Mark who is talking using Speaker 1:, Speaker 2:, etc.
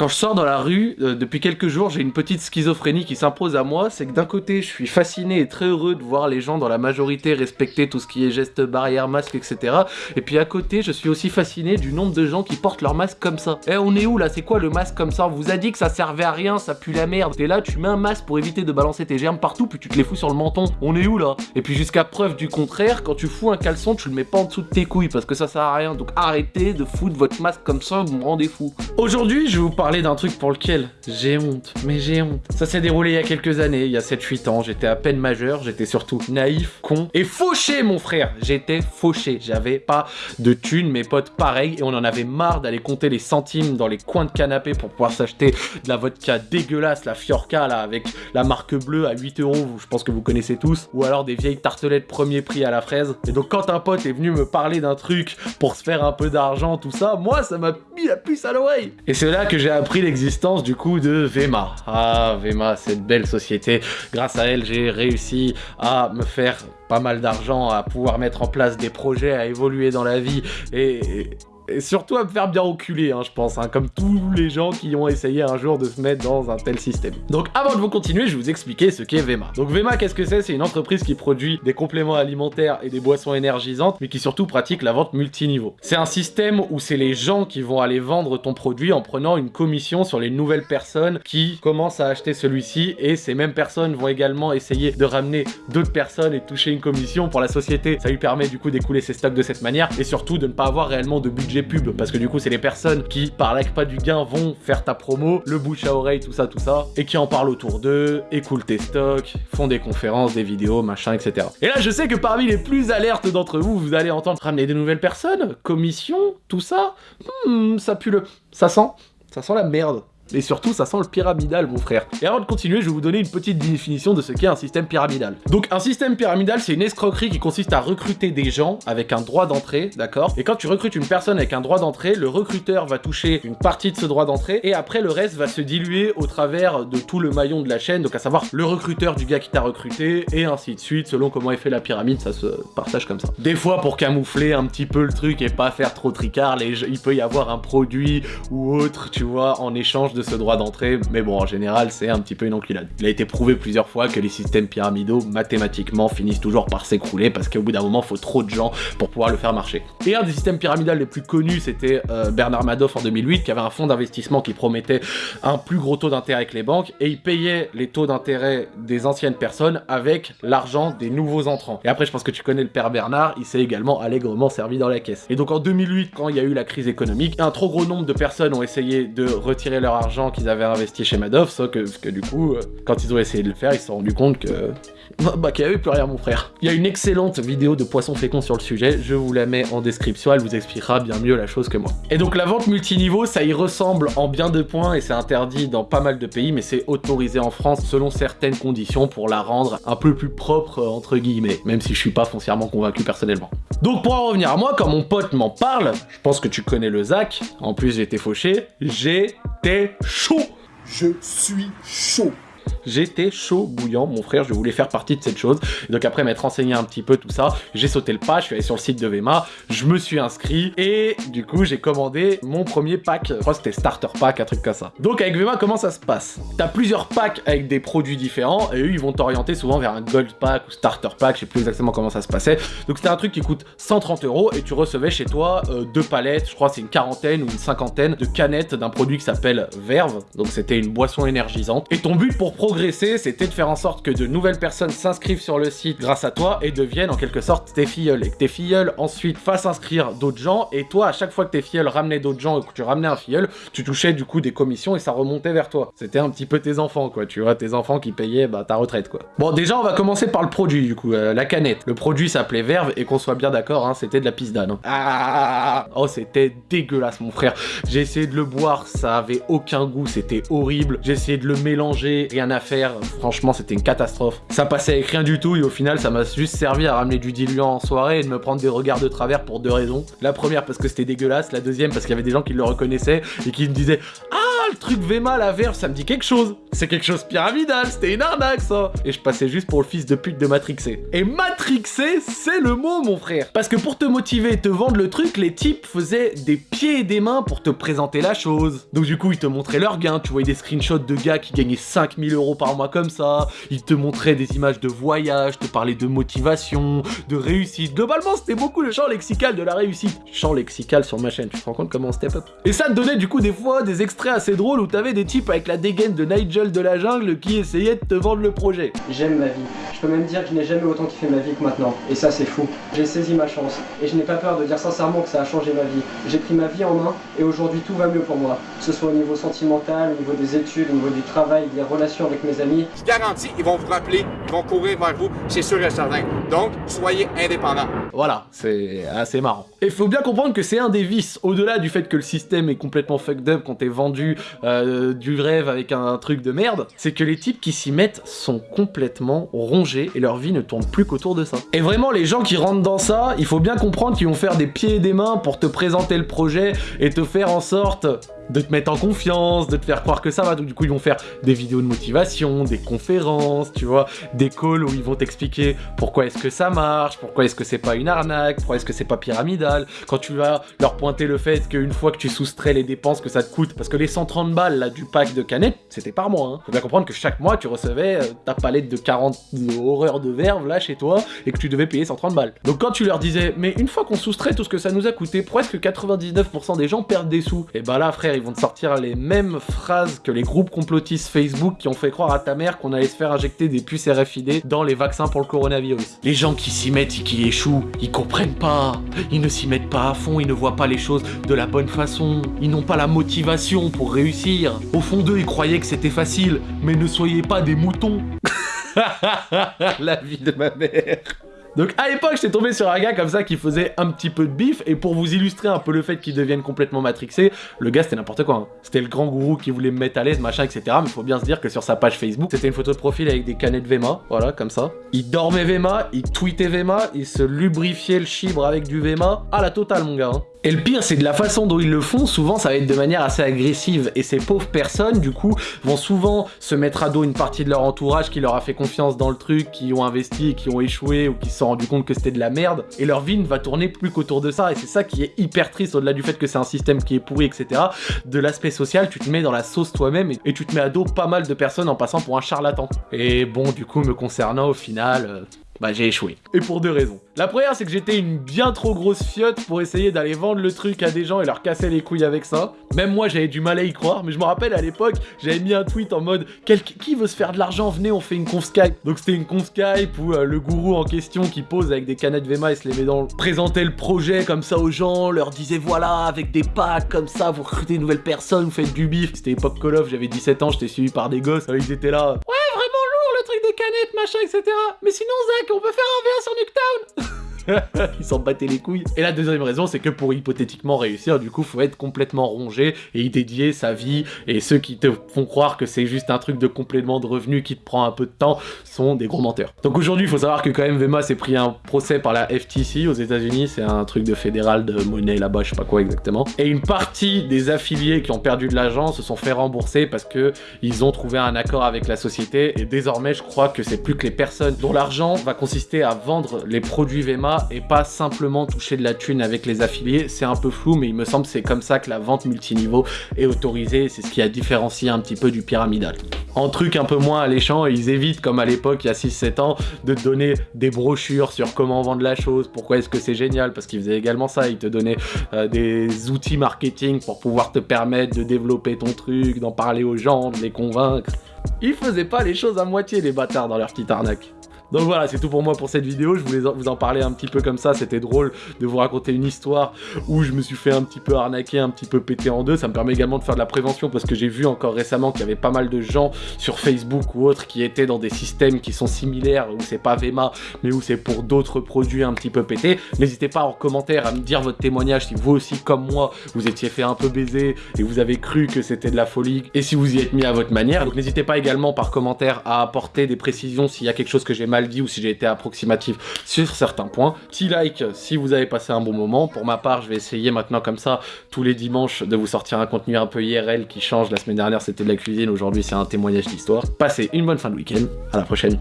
Speaker 1: Quand je sors dans la rue, euh, depuis quelques jours, j'ai une petite schizophrénie qui s'impose à moi. C'est que d'un côté, je suis fasciné et très heureux de voir les gens dans la majorité respecter tout ce qui est gestes barrières, masques, etc. Et puis à côté, je suis aussi fasciné du nombre de gens qui portent leur masque comme ça. Eh, on est où là? C'est quoi le masque comme ça? On vous a dit que ça servait à rien, ça pue la merde. T'es là, tu mets un masque pour éviter de balancer tes germes partout, puis tu te les fous sur le menton. On est où là? Et puis jusqu'à preuve du contraire, quand tu fous un caleçon, tu le mets pas en dessous de tes couilles parce que ça sert à rien. Donc arrêtez de foutre votre masque comme ça, vous me rendez fou. Aujourd'hui, je vais vous parler d'un truc pour lequel j'ai honte, mais j'ai honte. Ça s'est déroulé il y a quelques années, il y a 7-8 ans, j'étais à peine majeur, j'étais surtout naïf, con et fauché mon frère. J'étais fauché, j'avais pas de thunes, mes potes pareil, et on en avait marre d'aller compter les centimes dans les coins de canapé pour pouvoir s'acheter de la vodka dégueulasse, la Fiorca là, avec la marque bleue à 8 euros, je pense que vous connaissez tous, ou alors des vieilles tartelettes premier prix à la fraise. Et donc quand un pote est venu me parler d'un truc pour se faire un peu d'argent, tout ça, moi ça m'a mis la puce à l'oreille. Et c'est là que j'ai appris l'existence du coup de Vema. Ah Vema, cette belle société. Grâce à elle, j'ai réussi à me faire pas mal d'argent, à pouvoir mettre en place des projets, à évoluer dans la vie et, et surtout à me faire bien reculer, hein, je pense, hein, comme tous les gens qui ont essayé un jour de se mettre dans un tel système. Donc avant de vous continuer, je vais vous expliquer ce qu'est Vema. Donc Vema, qu'est-ce que c'est? C'est une entreprise qui produit des compléments alimentaires et des boissons énergisantes, mais qui surtout pratique la vente multiniveau. C'est un système où c'est les gens qui vont aller vendre ton produit en prenant une commission sur les nouvelles personnes qui commencent à acheter celui-ci, et ces mêmes personnes vont également essayer de ramener d'autres personnes et toucher une commission pour la société. Ça lui permet du coup d'écouler ses stocks de cette manière, et surtout de ne pas avoir réellement de budget pub parce que du coup c'est les personnes qui par pas du gain vont faire ta promo, le bouche à oreille, tout ça, tout ça, et qui en parlent autour d'eux, écoulent tes stocks, font des conférences, des vidéos, machin, etc. Et là je sais que parmi les plus alertes d'entre vous, vous allez entendre ramener de nouvelles personnes, commission, tout ça, hmm, ça pue le... ça sent... ça sent la merde. Et surtout, ça sent le pyramidal, mon frère. Et avant de continuer, je vais vous donner une petite définition de ce qu'est un système pyramidal. Donc, un système pyramidal, c'est une escroquerie qui consiste à recruter des gens avec un droit d'entrée, d'accord? Et quand tu recrutes une personne avec un droit d'entrée, le recruteur va toucher une partie de ce droit d'entrée, et après, le reste va se diluer au travers de tout le maillon de la chaîne, donc à savoir le recruteur du gars qui t'a recruté, et ainsi de suite, selon comment est fait la pyramide, ça se partage comme ça. Des fois, pour camoufler un petit peu le truc et pas faire trop tricard, il peut y avoir un produit ou autre, tu vois, en échange de ce droit d'entrée, mais bon, en général, c'est un petit peu une enculade. Il a été prouvé plusieurs fois que les systèmes pyramidaux, mathématiquement, finissent toujours par s'écrouler parce qu'au bout d'un moment, il faut trop de gens pour pouvoir le faire marcher. Et un des systèmes pyramidaux les plus connus, c'était euh, Bernard Madoff en 2008, qui avait un fonds d'investissement qui promettait un plus gros taux d'intérêt avec les banques, et il payait les taux d'intérêt des anciennes personnes avec l'argent des nouveaux entrants. Et après, je pense que tu connais le père Bernard, il s'est également allègrement servi dans la caisse. Et donc en 2008, quand il y a eu la crise économique, un trop gros nombre de personnes ont essayé de retirer leur argent qu'ils avaient investi chez Madoff, sauf que, du coup, euh, quand ils ont essayé de le faire, ils se sont rendus compte que... Bah, qu'il n'y avait plus rien, mon frère. Il y a une excellente vidéo de Poisson Fécond sur le sujet, je vous la mets en description, elle vous expliquera bien mieux la chose que moi. Et donc la vente multiniveau, ça y ressemble en bien de points, et c'est interdit dans pas mal de pays, mais c'est autorisé en France selon certaines conditions pour la rendre un peu plus propre, entre guillemets, même si je suis pas foncièrement convaincu personnellement. Donc pour en revenir à moi, quand mon pote m'en parle, je pense que tu connais le Zach, en plus j'ai été fauché, j'étais chaud.
Speaker 2: Je suis chaud
Speaker 1: J'étais chaud bouillant, mon frère, je voulais faire partie de cette chose. donc après m'être renseigné un petit peu tout ça, j'ai sauté le pas, je suis allé sur le site de Vema, je me suis inscrit et du coup j'ai commandé mon premier pack, je crois que c'était starter pack, un truc comme ça. Donc avec Vema, comment ça se passe? T'as plusieurs packs avec des produits différents et eux ils vont t'orienter souvent vers un gold pack ou starter pack, je sais plus exactement comment ça se passait. Donc c'était un truc qui coûte 130 euros et tu recevais chez toi euh, deux palettes, je crois c'est une quarantaine ou une cinquantaine de canettes d'un produit qui s'appelle Verve, donc c'était une boisson énergisante. Et ton but pour progresser, c'était de faire en sorte que de nouvelles personnes s'inscrivent sur le site grâce à toi et deviennent en quelque sorte tes filleuls. Et que tes filleuls ensuite fassent inscrire d'autres gens. Et toi, à chaque fois que tes filleuls ramenaient d'autres gens et que tu ramenais un filleul, tu touchais du coup des commissions et ça remontait vers toi. C'était un petit peu tes enfants, quoi. Tu vois, tes enfants qui payaient bah, ta retraite, quoi. Bon, déjà, on va commencer par le produit, du coup, euh, la canette. Le produit s'appelait Verve et qu'on soit bien d'accord, hein, c'était de la pisse d'âne. Hein. Ah, oh, c'était dégueulasse, mon frère. J'ai essayé de le boire, ça avait aucun goût, c'était horrible. J'ai essayé de le mélanger, rien Franchement, c'était une catastrophe. Ça passait avec rien du tout et au final, ça m'a juste servi à ramener du diluant en soirée et de me prendre des regards de travers pour deux raisons. La première, parce que c'était dégueulasse. La deuxième, parce qu'il y avait des gens qui le reconnaissaient et qui me disaient « Ah, le truc Vema, la verve, ça me dit quelque chose. C'est quelque chose pyramidal, c'était une arnaque ça. Et je passais juste pour le fils de pute de Matrixé. Et Matrixé, c'est le mot mon frère. Parce que pour te motiver et te vendre le truc, les types faisaient des pieds et des mains pour te présenter la chose. Donc du coup, ils te montraient leurs gains, tu voyais des screenshots de gars qui gagnaient 5000 euros par mois comme ça, ils te montraient des images de voyage, te parlaient de motivation, de réussite. Globalement, c'était beaucoup le champ lexical de la réussite. Champ lexical sur ma chaîne, tu te rends compte comment on step up? Et ça te donnait du coup des fois des extraits assez drôles où t'avais des types avec la dégaine de Nigel de la jungle qui essayaient de te vendre le projet.
Speaker 3: J'aime ma vie. Je peux même dire que je n'ai jamais autant kiffé ma vie que maintenant. Et ça, c'est fou. J'ai saisi ma chance. Et je n'ai pas peur de dire sincèrement que ça a changé ma vie. J'ai pris ma vie en main et aujourd'hui tout va mieux pour moi. Que ce soit au niveau sentimental, au niveau des études, au niveau du travail, des relations avec mes amis.
Speaker 4: Je garantis, ils vont vous rappeler, ils vont courir vers vous, c'est sûr et certain. Donc, soyez indépendants.
Speaker 1: Voilà, c'est assez marrant. Et faut bien comprendre que c'est un des vices, au-delà du fait que le système est complètement fucked up quand t'es vendu euh, du rêve avec un truc de merde, c'est que les types qui s'y mettent sont complètement rongés et leur vie ne tourne plus qu'autour de ça. Et vraiment, les gens qui rentrent dans ça, il faut bien comprendre qu'ils vont faire des pieds et des mains pour te présenter le projet et te faire en sorte de te mettre en confiance, de te faire croire que ça va. Donc du coup, ils vont faire des vidéos de motivation, des conférences, tu vois, des calls où ils vont t'expliquer pourquoi est-ce que ça marche, pourquoi est-ce que c'est pas une arnaque, pourquoi est-ce que c'est pas pyramidal. Quand tu vas leur pointer le fait qu'une fois que tu soustrais les dépenses que ça te coûte, parce que les 130 balles là du pack de canettes, c'était par mois. Hein. Faut bien comprendre que chaque mois, tu recevais euh, ta palette de 40 horreurs de verve là chez toi et que tu devais payer 130 balles. Donc quand tu leur disais, mais une fois qu'on soustrait tout ce que ça nous a coûté, presque 99% des gens perdent des sous. Et bah là, frère, ils vont te sortir les mêmes phrases que les groupes complotistes Facebook qui ont fait croire à ta mère qu'on allait se faire injecter des puces RFID dans les vaccins pour le coronavirus. Les gens qui s'y mettent et qui échouent, ils comprennent pas. Ils ne s'y mettent pas à fond, ils ne voient pas les choses de la bonne façon. Ils n'ont pas la motivation pour réussir. Au fond d'eux, ils croyaient que c'était facile, mais ne soyez pas des moutons. la vie de ma mère. Donc à l'époque, j'étais tombé sur un gars comme ça qui faisait un petit peu de bif, et pour vous illustrer un peu le fait qu'il devienne complètement matrixé, le gars c'était n'importe quoi. hein. C'était le grand gourou qui voulait me mettre à l'aise, machin, etc. Mais faut bien se dire que sur sa page Facebook, c'était une photo de profil avec des canettes Vema, voilà, comme ça. Il dormait Vema, il tweetait Vema, il se lubrifiait le chibre avec du Vema, à la totale mon gars. hein. Et le pire, c'est de la façon dont ils le font, souvent ça va être de manière assez agressive. Et ces pauvres personnes, du coup, vont souvent se mettre à dos une partie de leur entourage qui leur a fait confiance dans le truc, qui ont investi qui ont échoué ou qui se sont rendus compte que c'était de la merde. Et leur vie ne va tourner plus qu'autour de ça. Et c'est ça qui est hyper triste, au-delà du fait que c'est un système qui est pourri, etc. De l'aspect social, tu te mets dans la sauce toi-même et, et tu te mets à dos pas mal de personnes en passant pour un charlatan. Et bon, du coup, me concernant, au final... euh, bah j'ai échoué. Et pour deux raisons. La première c'est que j'étais une bien trop grosse fiotte pour essayer d'aller vendre le truc à des gens et leur casser les couilles avec ça. Même moi j'avais du mal à y croire, mais je me rappelle à l'époque j'avais mis un tweet en mode Quel- qui veut se faire de l'argent? Venez on fait une conf Skype. Donc c'était une conf Skype où euh, le gourou en question qui pose avec des canettes Vema et se les met dans le... présentait le projet comme ça aux gens, leur disait voilà avec des packs comme ça vous recrutez de nouvelles personnes, vous faites du bif. C'était époque Call of, j'avais 17 ans, j'étais suivi par des gosses, ils étaient là vraiment lourd le truc canettes machin etc. Mais sinon Zach on peut faire un VA sur Nuketown Ils s'en battaient les couilles. Et la deuxième raison, c'est que pour hypothétiquement réussir, du coup, faut être complètement rongé et y dédier sa vie. Et ceux qui te font croire que c'est juste un truc de complément de revenus qui te prend un peu de temps sont des gros menteurs. Donc aujourd'hui, il faut savoir que quand même Vema s'est pris un procès par la FTC aux États-Unis. C'est un truc de fédéral de monnaie là-bas, je sais pas quoi exactement. Et une partie des affiliés qui ont perdu de l'argent se sont fait rembourser parce que ils ont trouvé un accord avec la société. Et désormais, je crois que c'est plus que les personnes dont l'argent va consister à vendre les produits Vema et pas simplement toucher de la thune avec les affiliés. C'est un peu flou, mais il me semble c'est comme ça que la vente multiniveau est autorisée. C'est ce qui a différencié un petit peu du pyramidal. En truc un peu moins alléchant, ils évitent, comme à l'époque, il y a 6-7 ans, de te donner des brochures sur comment vendre la chose, pourquoi est-ce que c'est génial, parce qu'ils faisaient également ça. Ils te donnaient euh, des outils marketing pour pouvoir te permettre de développer ton truc, d'en parler aux gens, de les convaincre. Ils faisaient pas les choses à moitié, les bâtards, dans leur petite arnaque. Donc voilà, c'est tout pour moi pour cette vidéo. Je voulais vous en parler un petit peu comme ça. C'était drôle de vous raconter une histoire où je me suis fait un petit peu arnaquer, un petit peu péter en deux. Ça me permet également de faire de la prévention parce que j'ai vu encore récemment qu'il y avait pas mal de gens sur Facebook ou autres qui étaient dans des systèmes qui sont similaires où c'est pas Vema mais où c'est pour d'autres produits un petit peu pétés. N'hésitez pas en commentaire à me dire votre témoignage si vous aussi, comme moi, vous étiez fait un peu baiser et vous avez cru que c'était de la folie et si vous y êtes mis à votre manière. Donc n'hésitez pas également par commentaire à apporter des précisions s'il y a quelque chose que j'ai dit ou si j'ai été approximatif sur certains points. Petit like si vous avez passé un bon moment. Pour ma part, je vais essayer maintenant comme ça tous les dimanches de vous sortir un contenu un peu IRL qui change. La semaine dernière c'était de la cuisine, aujourd'hui c'est un témoignage d'histoire. Passez une bonne fin de week-end, à la prochaine.